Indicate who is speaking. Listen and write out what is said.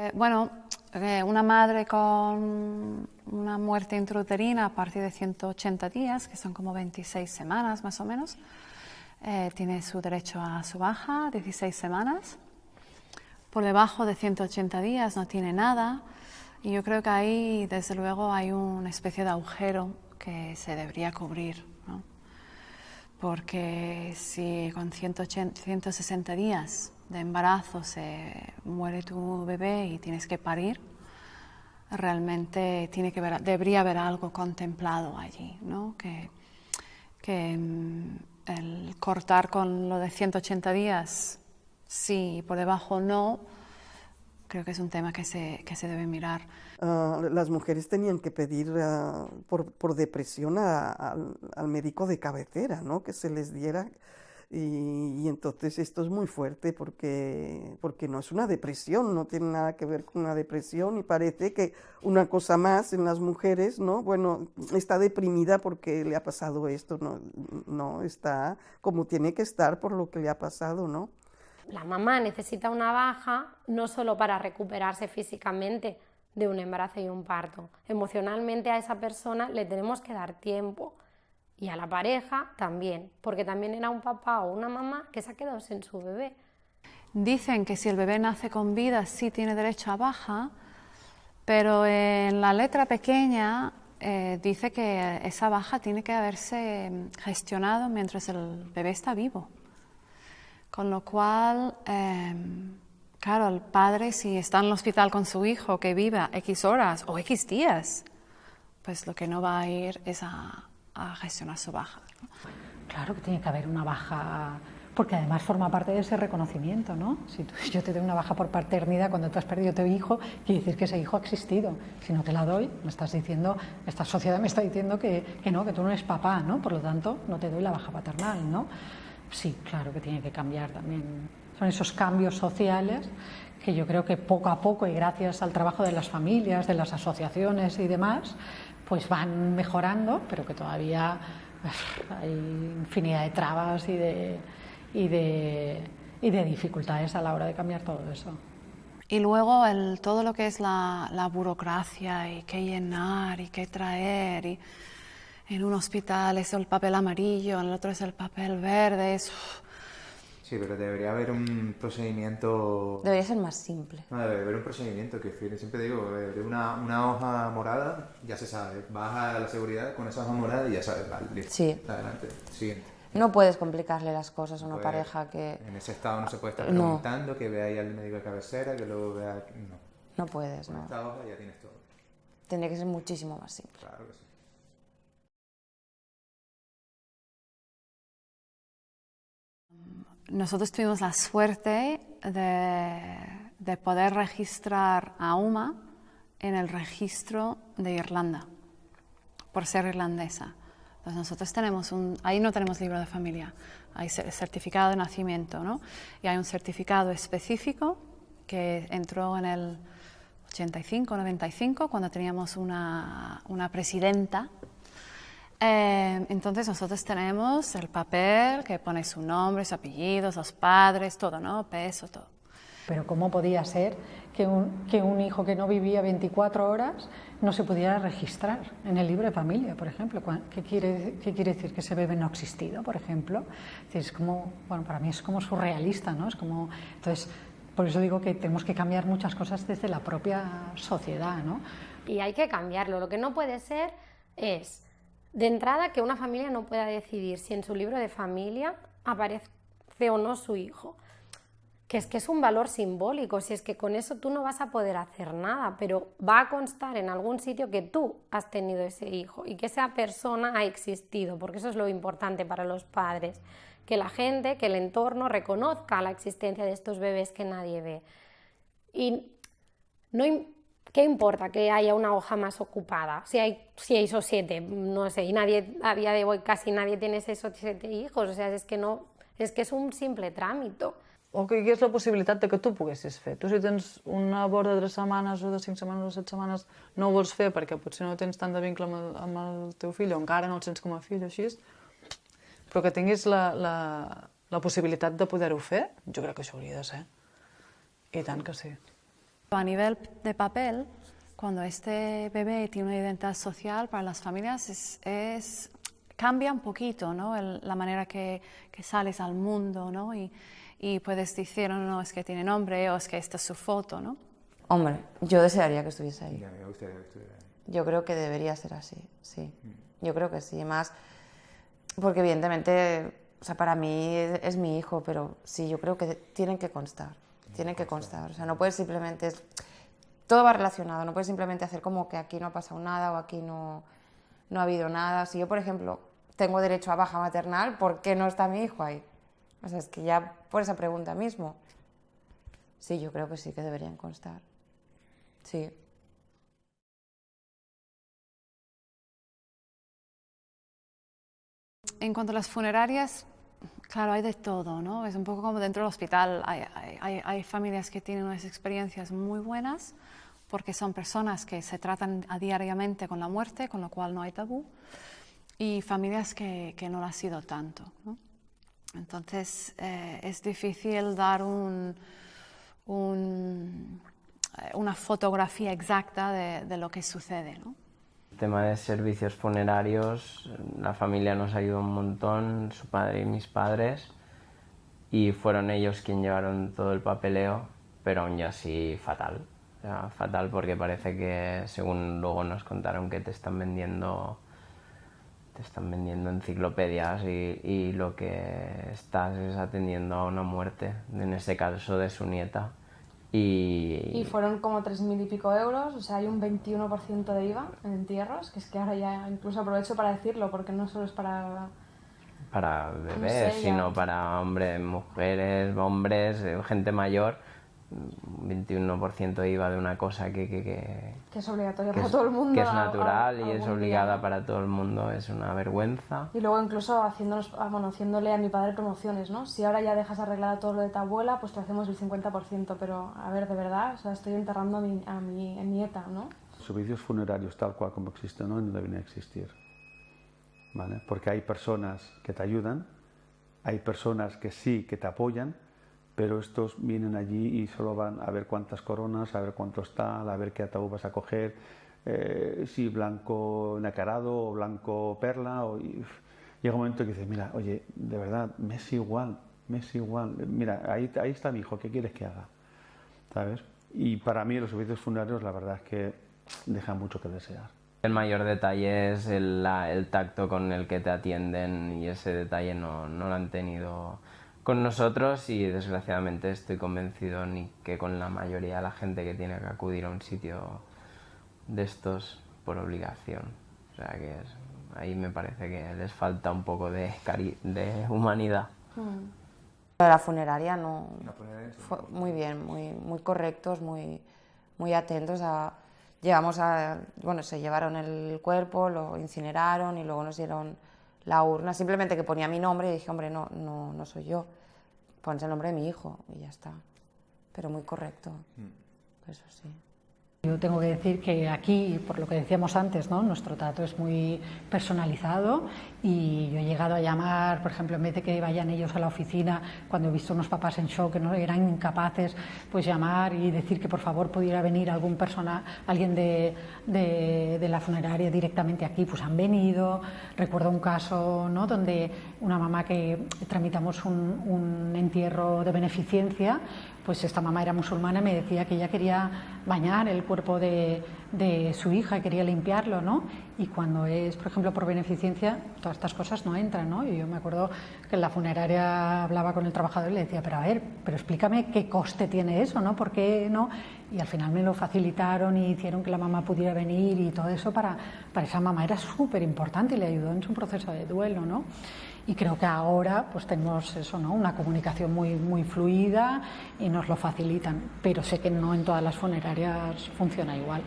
Speaker 1: Eh, bueno, eh, una madre con una muerte intrauterina a partir de 180 días, que son como 26 semanas más o menos, eh, tiene su derecho a su baja, 16 semanas. Por debajo de 180 días no tiene nada y yo creo que ahí desde luego hay una especie de agujero que se debería cubrir. ¿no? Porque si con 180, 160 días de embarazo se muere tu bebé y tienes que parir, realmente tiene que debería haber algo contemplado allí, ¿no? que, que mm, el cortar con lo de 180 días, sí, por debajo no, creo que es un tema que se, que se debe mirar.
Speaker 2: Uh, las mujeres tenían que pedir uh, por, por, depresión a, a, al médico de cabecera, ¿no? que se les diera y, y, entonces esto es muy fuerte porque, porque no es una depresión, no tiene nada que ver con una depresión y parece que una cosa más en las mujeres, ¿no? Bueno, está deprimida porque le ha pasado esto, no, no está como tiene que estar por lo que le ha pasado, ¿no?
Speaker 3: La mamá necesita una baja no solo para recuperarse físicamente de un embarazo y un parto, emocionalmente a esa persona le tenemos que dar tiempo y a la pareja también, porque también era un papá o una mamá que se ha quedado sin su bebé.
Speaker 1: Dicen que si el bebé nace con vida sí tiene derecho a baja, pero en la letra pequeña eh, dice que esa baja tiene que haberse gestionado mientras el bebé está vivo. Con lo cual, eh, claro, el padre si está en el hospital con su hijo que viva X horas o X días, pues lo que no va a ir es a, a gestionar su baja.
Speaker 4: Claro que tiene que haber una baja, porque además forma parte de ese reconocimiento, ¿no? Si yo te doy una baja por paternidad cuando tú has perdido tu hijo, quiere decir que ese hijo ha existido. Si no te la doy, me estás diciendo, esta sociedad me está diciendo que, que no, que tú no eres papá, ¿no? Por lo tanto, no te doy la baja paternal, ¿no? Sí, claro que tiene que cambiar también. Son esos cambios sociales que yo creo que poco a poco y gracias al trabajo de las familias, de las asociaciones y demás, pues van mejorando, pero que todavía hay infinidad de trabas y de, y de, y de dificultades a la hora de cambiar todo eso.
Speaker 1: Y luego el, todo lo que es la, la, burocracia y qué llenar y qué traer. Y en un hospital es el papel amarillo, en el otro es el papel verde.
Speaker 5: Sí, pero debería haber un procedimiento...
Speaker 6: Debería ser más simple.
Speaker 5: No, debe haber un procedimiento que siempre digo, de una, una hoja morada ya se sabe, vas a la seguridad con esa hoja morada y ya sabes, vale, listo,
Speaker 6: sí.
Speaker 5: adelante, siguiente.
Speaker 6: No puedes complicarle las cosas a una
Speaker 5: Pues,
Speaker 6: pareja que...
Speaker 5: En ese estado no se puede estar
Speaker 6: No.
Speaker 5: preguntando, que vea ahí al médico de cabecera, que luego vea... No,
Speaker 6: No puedes,
Speaker 5: con
Speaker 6: no.
Speaker 5: esta hoja ya tienes todo.
Speaker 6: Tendría que ser muchísimo más simple.
Speaker 5: Claro que sí.
Speaker 1: Nosotros tuvimos la suerte de, de poder registrar a UMA en el registro de Irlanda, por ser irlandesa. Entonces nosotros tenemos un, ahí no tenemos libro de familia, hay cer- certificado de nacimiento, ¿no? Y hay un certificado específico que entró en el 85, 95, cuando teníamos una, una presidenta eh, entonces nosotros tenemos el papel que pone su nombre, su apellido, los padres, todo, ¿no? Peso, todo.
Speaker 4: Pero ¿cómo podía ser que un, que un hijo que no vivía 24 horas no se pudiera registrar en el libro de familia, por ejemplo? ¿Qué quiere, qué quiere decir que ese bebé no ha existido, por ejemplo? Es como, bueno, para mí es como surrealista, ¿no? Es como, entonces, por eso digo que tenemos que cambiar muchas cosas desde la propia sociedad, ¿no?
Speaker 3: Y hay que cambiarlo. Lo que no puede ser es, de entrada, que una familia no pueda decidir si en su libro de familia aparece o no su hijo. Que es que es un valor simbólico, si es que con eso tú no vas a poder hacer nada, pero va a constar en algún sitio que tú has tenido ese hijo y que esa persona ha existido, porque eso es lo importante para los padres, que la gente, que el entorno reconozca la existencia de estos bebés que nadie ve. Y no, ¿Qué importa que haya una hoja más ocupada? Si hay seis o siete, no sé, y nadie, a día de hoy casi nadie tiene seis o siete hijos, o sea, es que no, es que es un simple trámite.
Speaker 7: o que hi la possibilitat de que tu poguessis fer. Tu si tens una borda de 3 setmanes o de 5 setmanes o 7 setmanes no ho vols fer perquè potser no tens tant de vincle amb el, amb el teu fill o encara no el sents com a fill o així, però que tinguis la, la, la possibilitat de poder-ho fer, jo crec que això hauria de ser. I tant que sí.
Speaker 1: A nivel de papel, cuando este bebé tiene una identidad social para las familias es, es cambia un poquito ¿no? El, la manera que, que, sales al mundo ¿no? y, y, puedes decir, no, no, es que tiene nombre o es que esta es su foto. ¿no?
Speaker 6: Hombre, yo desearía que estuviese ahí.
Speaker 5: Ya, me gustaría que estuviera ahí.
Speaker 6: Yo creo que debería ser así, sí. Mm. Yo creo que sí. Más, porque evidentemente, o sea, para mí es, es mi hijo, pero sí, yo creo que tienen que constar. Tienen que constar. O sea, no puedes simplemente todo va relacionado, no puedes simplemente hacer como que aquí no ha pasado nada o aquí no, no ha habido nada. Si yo, por ejemplo, tengo derecho a baja maternal, ¿por qué no está mi hijo ahí? O sea, es que ya por esa pregunta mismo. Sí, yo creo que sí que deberían constar. Sí.
Speaker 1: En cuanto a las funerarias, claro, hay de todo, ¿no? Es un poco como dentro del hospital. Hay, hay, hay familias que tienen unas experiencias muy buenas porque son personas que se tratan a diariamente con la muerte, con lo cual no hay tabú, y familias que, que no lo ha sido tanto. Entonces, eh, es difícil dar un, un, una fotografía exacta de, de, lo que sucede. ¿no?
Speaker 8: Tema de servicios funerarios, la familia nos ayudó un montón, su padre y mis padres, y fueron ellos quienes llevaron todo el papeleo, pero aún así fatal. O sea, fatal porque parece que, según luego nos contaron, que te están vendiendo te están vendiendo enciclopedias y, y, lo que estás es atendiendo a una muerte, en este caso de su nieta. Y,
Speaker 9: y fueron como tres mil y pico euros, o sea, hay un 21% de IVA en entierros, que es que ahora ya incluso aprovecho para decirlo, porque no solo es para...
Speaker 8: Para bebés, no sé, sino para hombres, mujeres, hombres, gente mayor 21% IVA de una cosa que, que, que,
Speaker 9: que es obligatoria
Speaker 8: que
Speaker 9: para
Speaker 8: es,
Speaker 9: todo el mundo.
Speaker 8: Que es natural
Speaker 9: a, a,
Speaker 8: y es obligada día. para todo el mundo, es una vergüenza.
Speaker 9: Y luego incluso haciéndonos, bueno, haciéndole a mi padre promociones, ¿no? Si ahora ya dejas arreglada todo lo de tu abuela, pues te hacemos el 50%, pero a ver, de verdad, o sea, estoy enterrando a mi, a mi nieta, ¿no?
Speaker 10: Servicios funerarios tal cual como existen hoy no deben existir, ¿vale? Porque hay personas que te ayudan, hay personas que sí, que te apoyan, pero estos vienen allí y solo van a ver cuántas coronas, a ver cuánto está, a ver qué ataúd vas a coger, eh, si blanco nacarado o blanco perla. O, y, llega un momento que dices, mira, oye, de verdad, me es igual, me es igual, mira, ahí, ahí está mi hijo, ¿qué quieres que haga? ¿Sabes? Y para mí los servicios funerarios la verdad es que dejan mucho que desear.
Speaker 8: El mayor detalle es el, el tacto con el que te atienden y ese detalle no, no lo han tenido con nosotros y desgraciadamente estoy convencido ni que con la mayoría de la gente que tiene que acudir a un sitio de estos por obligación. O sea que es, ahí me parece que les falta un poco de, cari de humanidad.
Speaker 6: Mm. La funeraria no... La funeraria. Fue muy bien, muy, muy correctos, muy, muy atentos a... Llegamos a... Bueno, se llevaron el cuerpo, lo incineraron y luego nos dieron la urna, simplemente que ponía mi nombre y dije, hombre, no, no, no soy yo, pones el nombre de mi hijo y ya está. Pero muy correcto, mm. eso sí.
Speaker 4: Yo tengo que decir que aquí, por lo que decíamos antes, ¿no? nuestro trato es muy personalizado y yo he llegado a llamar, por ejemplo, en vez de que vayan ellos a la oficina, cuando he visto unos papás en shock que no eran incapaces, pues llamar y decir que por favor pudiera venir algún persona, alguien de, de, de la funeraria directamente aquí, pues han venido. Recuerdo un caso ¿no? donde una mamá que tramitamos un, un entierro de beneficencia, pues esta mamá era musulmana y me decía que ella quería bañar el cuerpo de, su hija, quería limpiarlo, ¿no? Y cuando es, por ejemplo, por beneficencia, todas estas cosas no entran, ¿no? Y yo me acuerdo que en la funeraria hablaba con el trabajador y le decía, pero a ver, pero explícame qué coste tiene eso, ¿no? ¿Por qué no? Y al final me lo facilitaron y hicieron que la mamá pudiera venir y todo eso para, para esa mamá era súper importante y le ayudó en su proceso de duelo, ¿no? y creo que ahora pues tenemos eso, ¿no? una comunicación muy, muy fluida y nos lo facilitan, pero sé que no en todas las funerarias funciona igual.